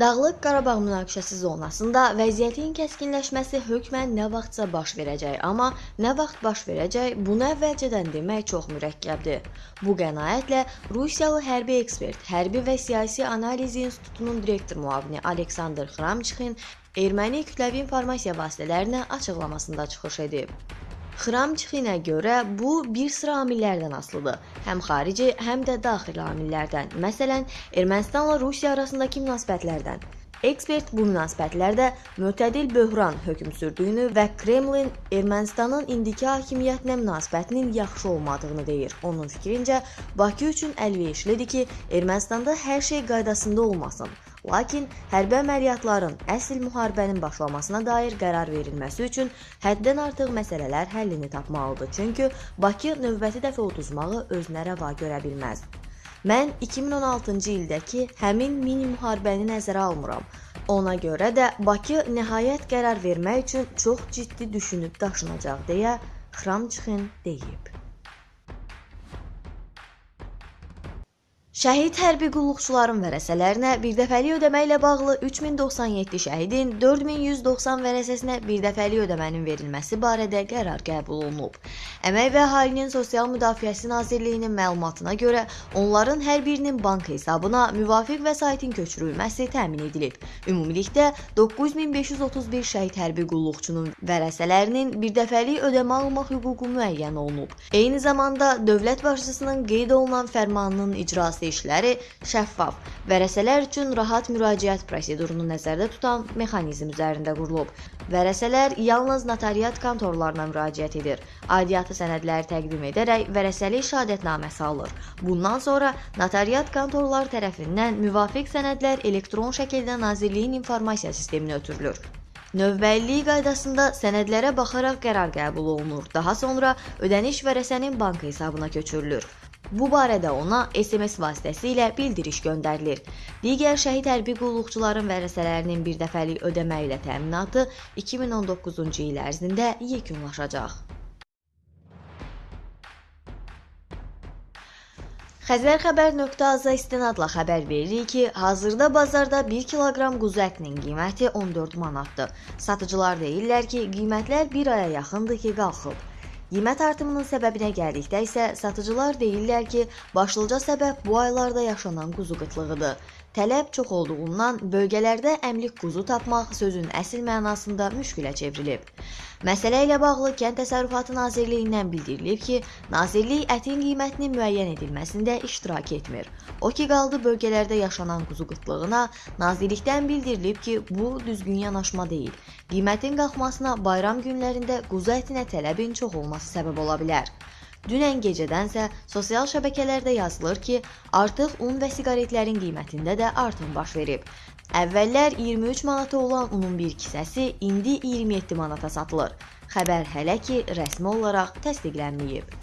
Dağlıq Qarabağ münaqişəsi zonasında vəziyyətin kəskinləşməsi hökmən nə vaxtsa baş verəcək, amma nə vaxt baş verəcək, bunu əvvəlcədən demək çox mürəkkəbdir. Bu qənaətlə Rusiyalı hərbi ekspert, Hərbi və Siyasi Analiz İnstitutunun direktor müavini Aleksandr Xramçıxin erməni kütləvi informasiya vasitələrinə açıqlamasında çıxış edib. Xramçıxinə görə bu bir sıra amillərdən asılıdır. Həm xarici, həm də daxili amillərdən. Məsələn, Ermənistanla Rusiya arasındakı münasibətlərdən. Ekspert bu münasibətlərdə mötədil böhran hökm sürdüyünü və Kremlin Ermənistanın indiki hakimiyyətinə münasibətinin yaxşı olmadığını deyir. Onun fikrincə, Bakı üçün əlverişlidir ki, Ermənistanda hər şey qaydasında olmasın. Lakin hərbi əməliyyatların əsl müharibənin başlamasına dair qərar verilməsi üçün həddən artıq məsələlər həllini tapmalıdır. Çünki Bakı növbəti dəfə uduzmağı özünə rəva görə bilməz. Mən 2016-cı ildəki həmin mini müharibəni nəzərə almıram. Ona görə də Bakı nəhayət qərar vermək üçün çox ciddi düşünüb daşınacaq deyə Xramçıxin deyib. Şəhid hərbi qulluqçuların vərəsələrinə birdəfəlik ödəmə ilə bağlı 3097 şəhidin 4190 vərəsəsinə birdəfəlik ödəmənin verilməsi barədə qərar qəbul olunub. Əmək və Əhalinin Sosial Müdafiəsi Nazirliyinin məlumatına görə onların hər birinin bank hesabına müvafiq vəsaitin köçürülməsi təmin edilib. Ümumilikdə 9531 şəhid hərbi qulluqçunun vərəsələrinin birdəfəlik ödəmə almaq hüququ müəyyən olunub. Eyni zamanda dövlət başçısının qeyd olunan fərmanının icrası işləri şəffaf, vərəsələr üçün rahat müraciət prosedurunu nəzərdə tutan mexanizm üzərində qurulub. Vərəsələr yalnız notariat kontorlarına müraciət edir. Aidiyyatı sənədləri təqdim edərək vərəsəlik şahadətnaməsi alır. Bundan sonra notariat kontorlar tərəfindən müvafiq sənədlər elektron şəkildə Nazirliyin informasiya sisteminə ötürülür. Növbəliliyi qaydasında sənədlərə baxaraq qərar qəbul olunur. Daha sonra ödəniş vərəsənin bank hesabına köçürülür. Bu barədə ona SMS vasitəsilə bildiriş göndərilir. Digər şəhid hərbi qulluqçuların vərəsələrinin birdəfəlik ödəmə ilə təminatı 2019-cu il ərzində yekunlaşacaq. Xəzərxəbər.az-a istinadla xəbər veririk ki, hazırda bazarda 1 kiloqram quzu ətinin qiyməti 14 manatdır. Satıcılar deyirlər ki, qiymətlər bir aya yaxındır ki, qalxıb. Qiymət artımının səbəbinə gəldikdə isə satıcılar deyirlər ki, başlıca səbəb bu aylarda yaşanan quzu qıtlığıdır. Tələb çox olduğundan bölgələrdə əmlik quzu tapmaq sözün əsl mənasında müşkülə çevrilib. Məsələ ilə bağlı Kənd Təsərrüfatı Nazirliyindən bildirilib ki, nazirlik ətin qiymətinin müəyyən edilməsində iştirak etmir. O ki qaldı bölgələrdə yaşanan quzu qıtlığına, nazirlikdən bildirilib ki, bu düzgün yanaşma deyil. Qiymətin qalxmasına bayram günlərində quzu ətinə tələbin çox olması səbəb ola bilər. Dünən gecədənsə sosial şəbəkələrdə yazılır ki, artıq un və siqaretlərin qiymətində də artım baş verib. Əvvəllər 23 manata olan unun bir kisəsi indi 27 manata satılır. Xəbər hələ ki rəsmi olaraq təsdiqlənməyib.